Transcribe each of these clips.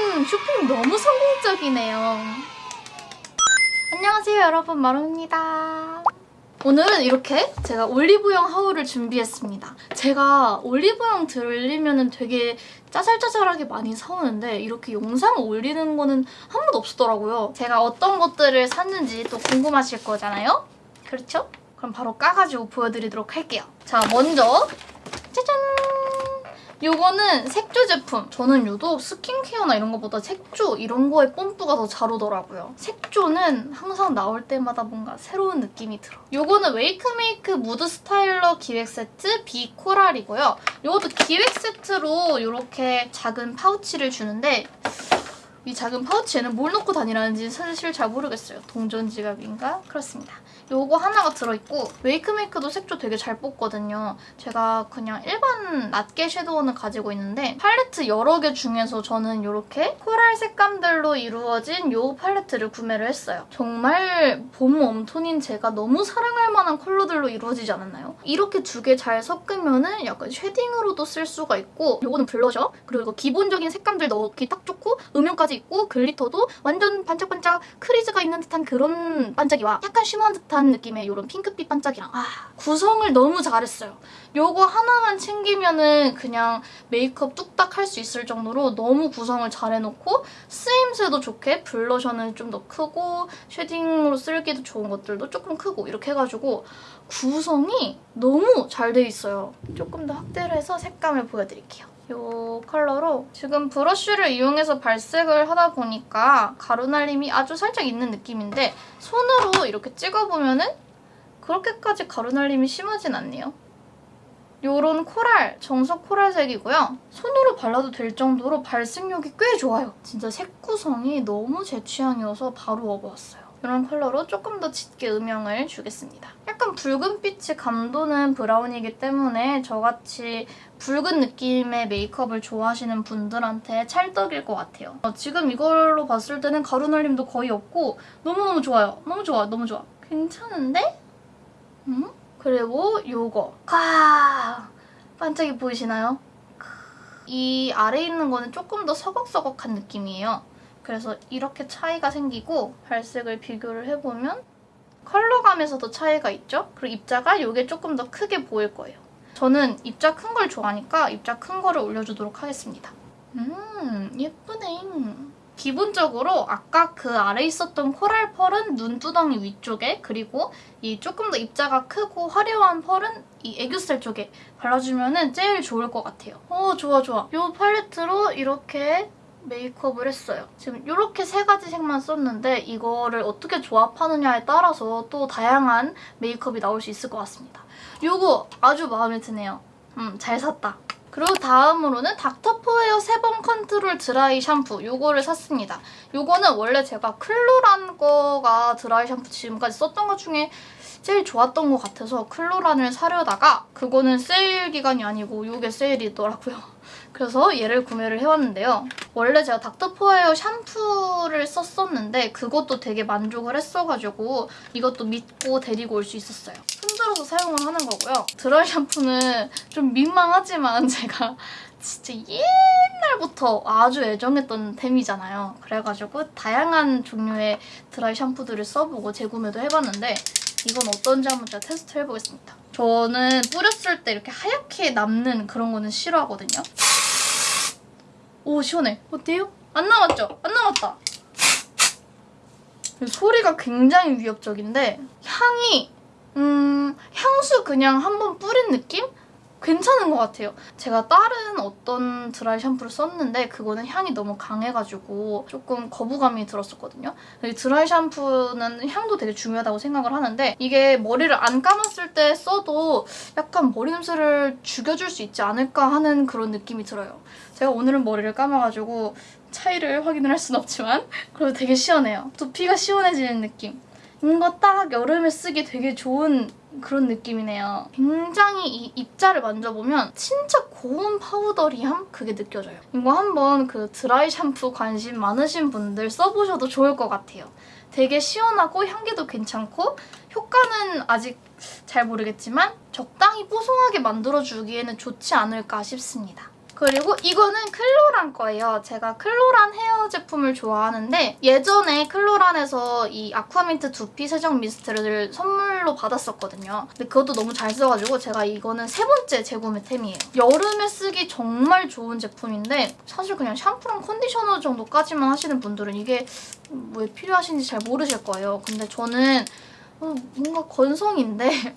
이번 쇼핑 너무 성공적이네요. 안녕하세요 여러분 마롱입니다. 오늘은 이렇게 제가 올리브영 하울을 준비했습니다. 제가 올리브영 들리면 되게 짜잘짜잘하게 많이 사오는데 이렇게 영상 올리는 거는 한 번도 없었더라고요. 제가 어떤 것들을 샀는지 또 궁금하실 거잖아요? 그렇죠? 그럼 바로 까가지고 보여드리도록 할게요. 자, 먼저 짜잔! 요거는 색조 제품. 저는 유독 스킨케어나 이런 것보다 색조 이런 거에 뽐뿌가 더 잘 오더라고요. 색조는 항상 나올 때마다 뭔가 새로운 느낌이 들어. 요거는 웨이크메이크 무드 스타일러 기획 세트 비 코랄이고요. 요것도 기획 세트로 이렇게 작은 파우치를 주는데 이 작은 파우치에는 뭘 넣고 다니라는지 사실 잘 모르겠어요. 동전 지갑인가? 그렇습니다. 요거 하나가 들어있고 웨이크메이크도 색조 되게 잘 뽑거든요. 제가 그냥 일반 낱개 섀도우는 가지고 있는데 팔레트 여러 개 중에서 저는 이렇게 코랄 색감들로 이루어진 요 팔레트를 구매를 했어요. 정말 봄 웜톤인 제가 너무 사랑할 만한 컬러들로 이루어지지 않았나요? 이렇게 두 개 잘 섞으면 은 약간 쉐딩으로도 쓸 수가 있고 요거는 블러셔 그리고 기본적인 색감들 넣기 딱 좋고 음영까지 있고 글리터도 완전 반짝반짝 크리즈가 있는 듯한 그런 반짝이와 약간 shimmer한 듯한 느낌의 이런 핑크빛 반짝이랑 아 구성을 너무 잘했어요. 요거 하나만 챙기면은 그냥 메이크업 뚝딱 할 수 있을 정도로 너무 구성을 잘 해놓고 쓰임새도 좋게 블러셔는 좀 더 크고 쉐딩으로 쓰기도 좋은 것들도 조금 크고 이렇게 해가지고 구성이 너무 잘 돼 있어요. 조금 더 확대를 해서 색감을 보여드릴게요. 이 컬러로 지금 브러쉬를 이용해서 발색을 하다 보니까 가루 날림이 아주 살짝 있는 느낌인데 손으로 이렇게 찍어보면 은 그렇게까지 가루 날림이 심하진 않네요. 요런 코랄, 정석 코랄색이고요. 손으로 발라도 될 정도로 발색력이 꽤 좋아요. 진짜 색 구성이 너무 제 취향이어서 바로 업어왔어요. 이런 컬러로 조금 더 짙게 음영을 주겠습니다. 약간 붉은빛이 감도는 브라운이기 때문에 저같이 붉은 느낌의 메이크업을 좋아하시는 분들한테 찰떡일 것 같아요. 어, 지금 이걸로 봤을 때는 가루 날림도 거의 없고 너무너무 좋아요. 너무 좋아, 너무 좋아. 괜찮은데? 음? 그리고 요거. 아, 반짝이 보이시나요? 이 아래에 있는 거는 조금 더 서걱서걱한 느낌이에요. 그래서 이렇게 차이가 생기고 발색을 비교를 해보면 컬러감에서도 차이가 있죠? 그리고 입자가 이게 조금 더 크게 보일 거예요. 저는 입자 큰 걸 좋아하니까 입자 큰 거를 올려주도록 하겠습니다. 음 예쁘네. 기본적으로 아까 그 아래 있었던 코랄 펄은 눈두덩이 위쪽에 그리고 이 조금 더 입자가 크고 화려한 펄은 이 애교살 쪽에 발라주면 제일 좋을 것 같아요. 어 좋아 좋아. 이 팔레트로 이렇게 메이크업을 했어요. 지금 이렇게 세 가지 색만 썼는데 이거를 어떻게 조합하느냐에 따라서 또 다양한 메이크업이 나올 수 있을 것 같습니다. 이거 아주 마음에 드네요. 음, 잘 샀다. 그리고 다음으로는 닥터포헤어 sebum 컨트롤 드라이 샴푸 이거를 샀습니다. 이거는 원래 제가 클로란 거가 드라이 샴푸 지금까지 썼던 것 중에 제일 좋았던 것 같아서 클로란을 사려다가 그거는 세일 기간이 아니고 이게 세일이더라고요. 그래서 얘를 구매를 해왔는데요. 원래 제가 닥터포헤어 샴푸를 썼었는데 그것도 되게 만족을 했어가지고 이것도 믿고 데리고 올 수 있었어요. 흔들어서 사용을 하는 거고요. 드라이 샴푸는 좀 민망하지만 제가 진짜 옛날부터 아주 애정했던 템이잖아요. 그래가지고 다양한 종류의 드라이 샴푸들을 써보고 재구매도 해봤는데 이건 어떤지 한번 제가 테스트 해보겠습니다. 저는 뿌렸을 때 이렇게 하얗게 남는 그런 거는 싫어하거든요. 오 시원해. 어때요? 안 남았죠? 안 남았다. 소리가 굉장히 위협적인데 향이 음 향수 그냥 한번 뿌린 느낌? 괜찮은 것 같아요. 제가 다른 어떤 드라이 샴푸를 썼는데 그거는 향이 너무 강해가지고 조금 거부감이 들었었거든요. 드라이 샴푸는 향도 되게 중요하다고 생각을 하는데 이게 머리를 안 감았을 때 써도 약간 머리 냄새를 죽여줄 수 있지 않을까 하는 그런 느낌이 들어요. 제가 오늘은 머리를 감아가지고 차이를 확인을 할 순 없지만 그래도 되게 시원해요. 두피가 시원해지는 느낌. 이거 딱 여름에 쓰기 되게 좋은 그런 느낌이네요. 굉장히 이 입자를 만져보면 진짜 고운 powdery함? 그게 느껴져요. 이거 한번 그 드라이 샴푸 관심 많으신 분들 써보셔도 좋을 것 같아요. 되게 시원하고 향기도 괜찮고 효과는 아직 잘 모르겠지만 적당히 뽀송하게 만들어주기에는 좋지 않을까 싶습니다. 그리고 이거는 클로란 거예요. 제가 클로란 헤어 제품을 좋아하는데 예전에 클로란에서 이 아쿠아민트 두피 세정 미스트를 선물로 받았었거든요. 근데 그것도 너무 잘 써가지고 제가 이거는 세 번째 재구매템이에요. 여름에 쓰기 정말 좋은 제품인데 사실 그냥 샴푸랑 컨디셔너 정도까지만 하시는 분들은 이게 왜 필요하신지 잘 모르실 거예요. 근데 저는 어, 뭔가 건성인데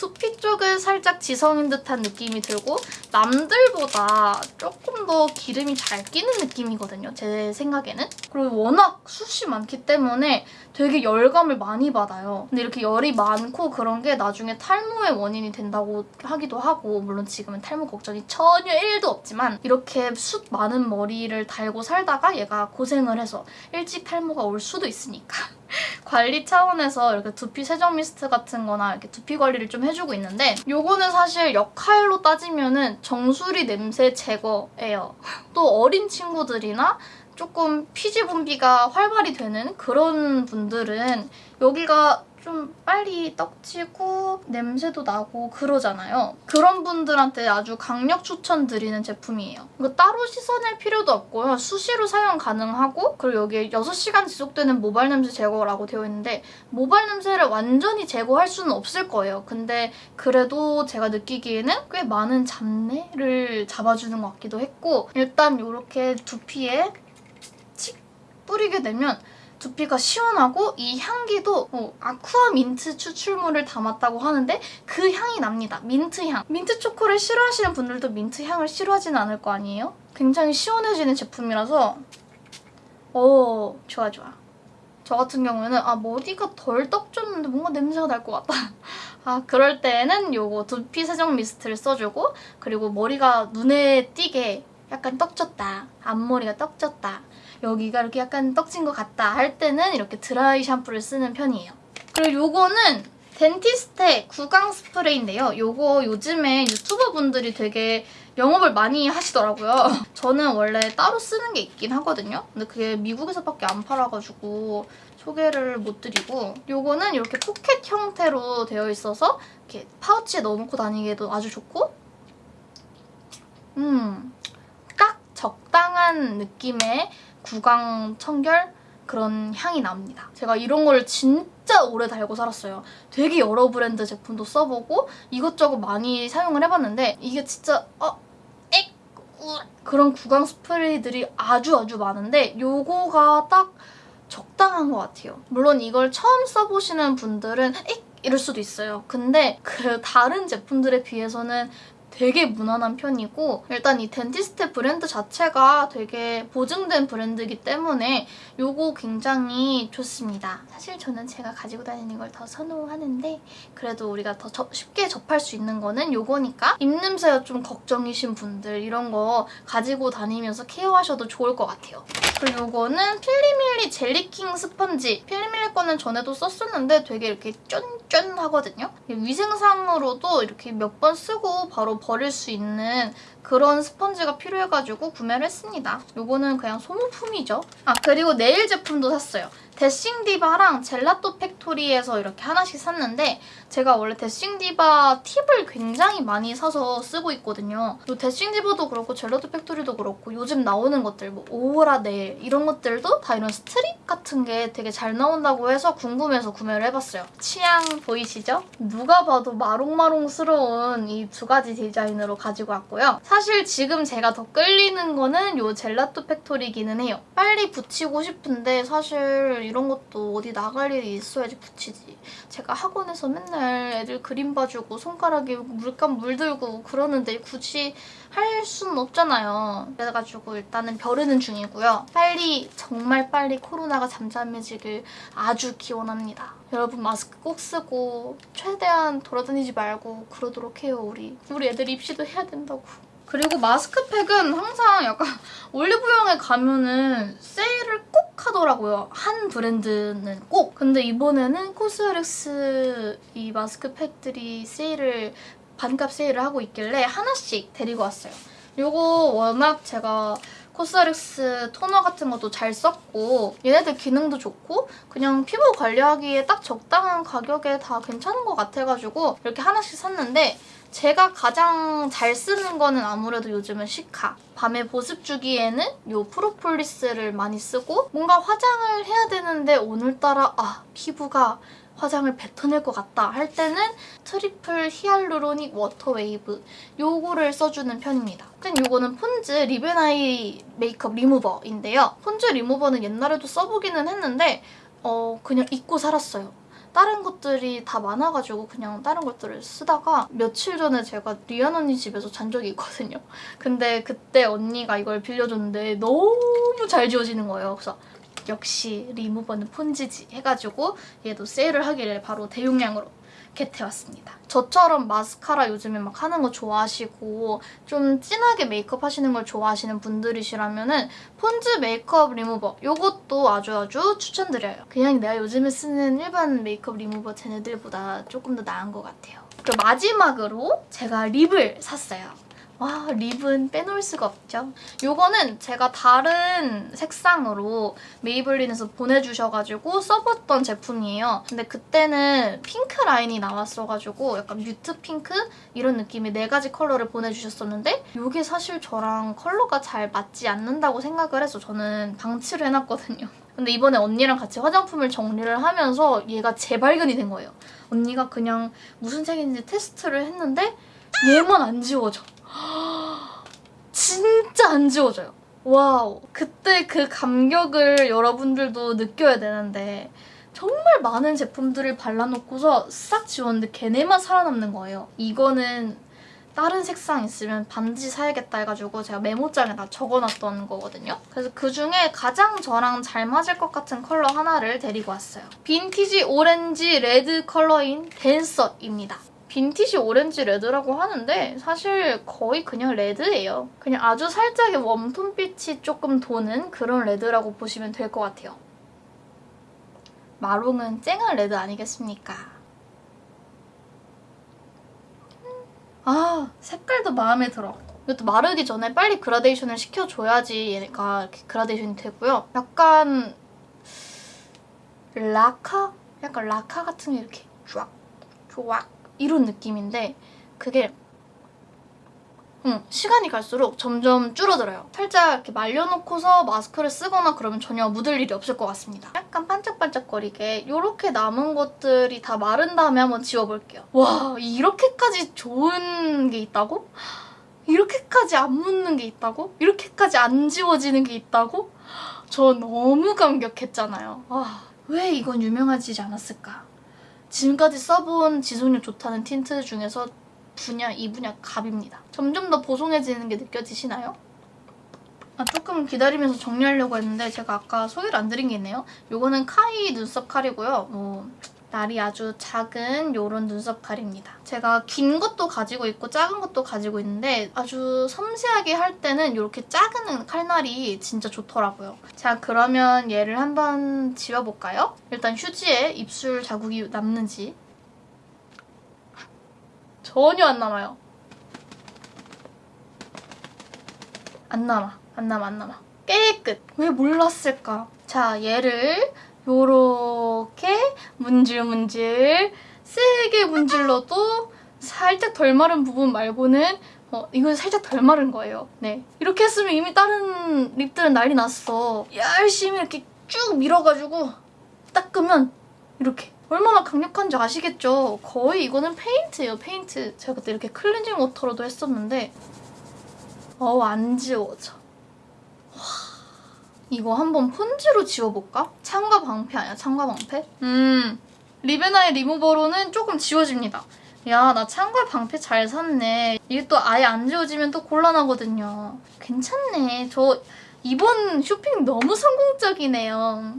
두피 쪽은 살짝 지성인 듯한 느낌이 들고 남들보다 조금 더 기름이 잘 끼는 느낌이거든요. 제 생각에는. 그리고 워낙 숱이 많기 때문에 되게 열감을 많이 받아요. 근데 이렇게 열이 많고 그런 게 나중에 탈모의 원인이 된다고 하기도 하고 물론 지금은 탈모 걱정이 전혀 1도 없지만 이렇게 숱 많은 머리를 달고 살다가 얘가 고생을 해서 일찍 탈모가 올 수도 있으니까 관리 차원에서 이렇게 두피 세정 미스트 같은 거나 이렇게 두피 관리를 좀 해주고 있는데 요거는 사실 역할로 따지면 은 정수리 냄새 제거예요. 또 어린 친구들이나 조금 피지 분비가 활발히 되는 그런 분들은 여기가 좀 빨리 떡지고 냄새도 나고 그러잖아요. 그런 분들한테 아주 강력 추천드리는 제품이에요. 이거 따로 씻어낼 필요도 없고요. 수시로 사용 가능하고 그리고 여기에 6시간 지속되는 모발 냄새 제거라고 되어 있는데 모발 냄새를 완전히 제거할 수는 없을 거예요. 근데 그래도 제가 느끼기에는 꽤 많은 잡내를 잡아주는 것 같기도 했고 일단 이렇게 두피에 칙 뿌리게 되면 두피가 시원하고 이 향기도 어, 아쿠아 민트 추출물을 담았다고 하는데 그 향이 납니다. 민트 향. 민트 초코를 싫어하시는 분들도 민트 향을 싫어하지는 않을 거 아니에요? 굉장히 시원해지는 제품이라서 오 좋아 좋아. 저 같은 경우에는 아 머리가 덜 떡졌는데 뭔가 냄새가 날 것 같다. 아 그럴 때는 요거 두피 세정 미스트를 써주고 그리고 머리가 눈에 띄게 약간 떡졌다. 앞머리가 떡졌다. 여기가 이렇게 약간 떡진 것 같다 할 때는 이렇게 드라이 샴푸를 쓰는 편이에요. 그리고 요거는 덴티스테 구강 스프레이인데요. 요거 요즘에 유튜버 분들이 되게 영업을 많이 하시더라고요. 저는 원래 따로 쓰는 게 있긴 하거든요. 근데 그게 미국에서밖에 안 팔아가지고 소개를 못 드리고 요거는 이렇게 포켓 형태로 되어 있어서 이렇게 파우치에 넣어놓고 다니기에도 아주 좋고 음, 딱 적당한 느낌의 구강 청결 그런 향이 납니다. 제가 이런 걸 진짜 오래 달고 살았어요. 되게 여러 브랜드 제품도 써보고 이것저것 많이 사용을 해봤는데 이게 진짜 어, 엑, 우 그런 구강 스프레이들이 아주 아주 많은데 요거가 딱 적당한 것 같아요. 물론 이걸 처음 써보시는 분들은 엑 이럴 수도 있어요. 근데 그 다른 제품들에 비해서는 되게 무난한 편이고 일단 이 덴티스테 브랜드 자체가 되게 보증된 브랜드이기 때문에 이거 굉장히 좋습니다. 사실 저는 제가 가지고 다니는 걸 더 선호하는데 그래도 우리가 더 저, 쉽게 접할 수 있는 거는 이거니까 입냄새가 좀 걱정이신 분들 이런 거 가지고 다니면서 케어하셔도 좋을 것 같아요. 그리고 이거는 필리밀리 젤리킹 스펀지. 필리밀리 거는 전에도 썼었는데 되게 이렇게 쫀쫀 하거든요. 위생상으로도 이렇게 몇 번 쓰고 바로 버릴 수 있는 그런 스펀지가 필요해가지고 구매를 했습니다. 이거는 그냥 소모품이죠. 아 그리고 네일 제품도 샀어요. 데싱디바랑 젤라또 팩토리에서 이렇게 하나씩 샀는데 제가 원래 데싱디바 팁을 굉장히 많이 사서 쓰고 있거든요. 이 데싱디바도 그렇고 젤라또 팩토리도 그렇고 요즘 나오는 것들 뭐 오호라 네일 이런 것들도 다 이런 스트립 같은 게 되게 잘 나온다고 해서 궁금해서 구매를 해봤어요. 취향 보이시죠? 누가 봐도 마롱마롱스러운 이 두 가지 디자인으로 가지고 왔고요. 사실 지금 제가 더 끌리는 거는 이 젤라또 팩토리기는 해요. 빨리 붙이고 싶은데 사실 이런 것도 어디 나갈 일이 있어야지 붙이지. 제가 학원에서 맨날 애들 그림 봐주고 손가락에 물감 물들고 그러는데 굳이 할 수는 없잖아요. 그래가지고 일단은 벼르는 중이고요. 빨리 정말 빨리 코로나가 잠잠해지길 아주 기원합니다. 여러분 마스크 꼭 쓰고 최대한 돌아다니지 말고 그러도록 해요 우리. 우리 애들 입시도 해야 된다고. 그리고 마스크팩은 항상 약간 올리브영에 가면은 세일을 꼭 하더라고요. 한 브랜드는 꼭. 근데 이번에는 코스렉스 이 마스크팩들이 세일을 반값 세일을 하고 있길래 하나씩 데리고 왔어요. 이거 워낙 제가 코스렉스 토너 같은 것도 잘 썼고 얘네들 기능도 좋고 그냥 피부 관리하기에 딱 적당한 가격에 다 괜찮은 것 같아가지고 이렇게 하나씩 샀는데 제가 가장 잘 쓰는 거는 아무래도 요즘은 시카. 밤에 보습 주기에는 요 프로폴리스를 많이 쓰고 뭔가 화장을 해야 되는데 오늘따라 아 피부가 화장을 뱉어낼 것 같다 할 때는 triple hyaluronic water wave 요거를 써주는 편입니다. 일단 요거는 폰즈 lip and eye 메이크업 리무버인데요. 폰즈 리무버는 옛날에도 써보기는 했는데 어 그냥 잊고 살았어요. 다른 것들이 다 많아가지고 그냥 다른 것들을 쓰다가 며칠 전에 제가 리안 언니 집에서 잔 적이 있거든요. 근데 그때 언니가 이걸 빌려줬는데 너무 잘 지워지는 거예요. 그래서 역시 리무버는 폰즈지 해가지고 얘도 세일을 하길래 바로 대용량으로 get해왔습니다. 저처럼 마스카라 요즘에 막 하는 거 좋아하시고 좀 진하게 메이크업 하시는 걸 좋아하시는 분들이시라면 은 폰즈 메이크업 리무버 이것도 아주 아주 추천드려요. 그냥 내가 요즘에 쓰는 일반 메이크업 리무버 쟤네들보다 조금 더 나은 것 같아요. 그리고 마지막으로 제가 립을 샀어요. 와 립은 빼놓을 수가 없죠. 이거는 제가 다른 색상으로 메이블린에서 보내주셔가지고 써봤던 제품이에요. 근데 그때는 핑크 라인이 나왔어가지고 약간 mute 핑크 이런 느낌의 네 가지 컬러를 보내주셨었는데 이게 사실 저랑 컬러가 잘 맞지 않는다고 생각을 해서 저는 방치를 해놨거든요. 근데 이번에 언니랑 같이 화장품을 정리를 하면서 얘가 재발견이 된 거예요. 언니가 그냥 무슨 색인지 테스트를 했는데 얘만 안 지워져. 진짜 안 지워져요. 와우. 그때 그 감격을 여러분들도 느껴야 되는데 정말 많은 제품들을 발라놓고서 싹 지웠는데 걔네만 살아남는 거예요. 이거는 다른 색상 있으면 반드시 사야겠다 해가지고 제가 메모장에다 적어놨던 거거든요. 그래서 그중에 가장 저랑 잘 맞을 것 같은 컬러 하나를 데리고 왔어요. 빈티지 오렌지 레드 컬러인 댄서입니다. 빈티지 오렌지 레드라고 하는데 사실 거의 그냥 레드예요. 그냥 아주 살짝의 웜톤빛이 조금 도는 그런 레드라고 보시면 될 것 같아요. 마롱은 쨍한 레드 아니겠습니까? 아 색깔도 마음에 들어. 이것도 마르기 전에 빨리 그라데이션을 시켜줘야지 얘가 그라데이션이 되고요. 약간 라카? 약간 라카 같은 게 이렇게 쫙, 쫙 이런 느낌인데 그게 응, 시간이 갈수록 점점 줄어들어요. 살짝 이렇게 말려놓고서 마스크를 쓰거나 그러면 전혀 묻을 일이 없을 것 같습니다. 약간 반짝반짝거리게 이렇게 남은 것들이 다 마른 다음에 한번 지워볼게요. 와 이렇게까지 좋은 게 있다고? 이렇게까지 안 묻는 게 있다고? 이렇게까지 안 지워지는 게 있다고? 저 너무 감격했잖아요. 와, 왜 이건 유명하지 않았을까? 지금까지 써본 지속력 좋다는 틴트 중에서 분야, 이 분야 갑입니다. 점점 더 보송해지는 게 느껴지시나요? 아, 조금 기다리면서 정리하려고 했는데 제가 아까 소개를 안 드린 게 있네요. 이거는 카이 눈썹 칼이고요. 뭐 날이 아주 작은 이런 눈썹 칼입니다. 제가 긴 것도 가지고 있고 작은 것도 가지고 있는데 아주 섬세하게 할 때는 이렇게 작은 칼날이 진짜 좋더라고요. 자 그러면 얘를 한번 지워볼까요? 일단 휴지에 입술 자국이 남는지 전혀 안 남아요. 안 남아. 안 남아 안 남아. 깨끗. 왜 몰랐을까? 자 얘를 요렇게 문질 문질 세게 문질러도 살짝 덜 마른 부분 말고는 어, 이건 살짝 덜 마른 거예요. 네. 이렇게 했으면 이미 다른 립들은 난리 났어. 열심히 이렇게 쭉 밀어가지고 닦으면 이렇게. 얼마나 강력한지 아시겠죠? 거의 이거는 페인트예요, 페인트. 제가 그때 이렇게 클렌징 워터로도 했었는데 어우, 안 지워져. 이거 한번 폰즈로 지워볼까? 창과 방패 아니야? 창과 방패? 음, 리베나의 리무버로는 조금 지워집니다. 야, 나 창과 방패 잘 샀네. 이게 또 아예 안 지워지면 또 곤란하거든요. 괜찮네. 저 이번 쇼핑 너무 성공적이네요.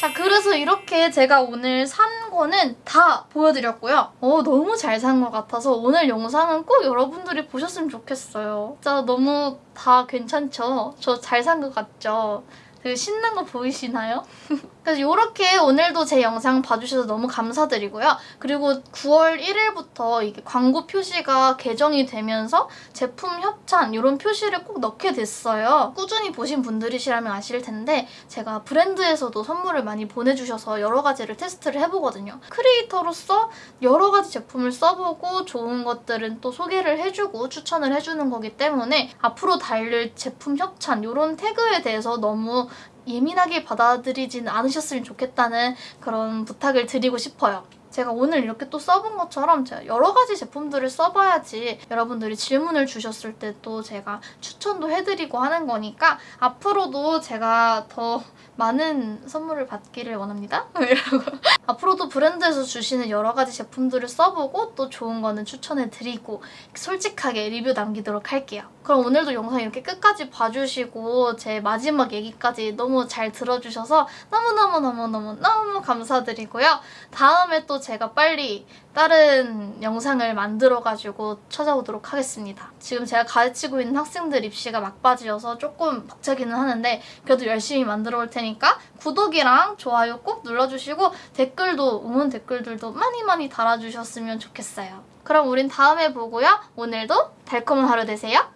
자 그래서 이렇게 제가 오늘 산 거는 다 보여드렸고요. 어 너무 잘 산 것 같아서 오늘 영상은 꼭 여러분들이 보셨으면 좋겠어요. 진짜 너무 다 괜찮죠? 저 잘 산 것 같죠? 되게 신난 거 보이시나요? 그래서 이렇게 오늘도 제 영상 봐주셔서 너무 감사드리고요. 그리고 9월 1일부터 이게 광고 표시가 개정이 되면서 제품 협찬 이런 표시를 꼭 넣게 됐어요. 꾸준히 보신 분들이시라면 아실 텐데 제가 브랜드에서도 선물을 많이 보내주셔서 여러 가지를 테스트를 해보거든요. 크리에이터로서 여러 가지 제품을 써보고 좋은 것들은 또 소개를 해주고 추천을 해주는 거기 때문에 앞으로 달릴 제품 협찬 이런 태그에 대해서 너무 예민하게 받아들이진 않으셨으면 좋겠다는 그런 부탁을 드리고 싶어요. 제가 오늘 이렇게 또 써본 것처럼 제가 여러 가지 제품들을 써봐야지 여러분들이 질문을 주셨을 때 또 제가 추천도 해드리고 하는 거니까 앞으로도 제가 더 많은 선물을 받기를 원합니다. 앞으로도 브랜드에서 주시는 여러 가지 제품들을 써보고 또 좋은 거는 추천해드리고 솔직하게 리뷰 남기도록 할게요. 그럼 오늘도 영상 이렇게 끝까지 봐주시고 제 마지막 얘기까지 너무 잘 들어주셔서 너무너무너무너무 너무 감사드리고요. 다음에 또 제가 빨리 다른 영상을 만들어가지고 찾아오도록 하겠습니다. 지금 제가 가르치고 있는 학생들 입시가 막바지여서 조금 벅차기는 하는데 그래도 열심히 만들어 올 테니까 구독이랑 좋아요 꼭 눌러주시고 댓글도 응원 댓글들도 많이 많이 달아주셨으면 좋겠어요. 그럼 우린 다음에 보고요. 오늘도 달콤한 하루 되세요.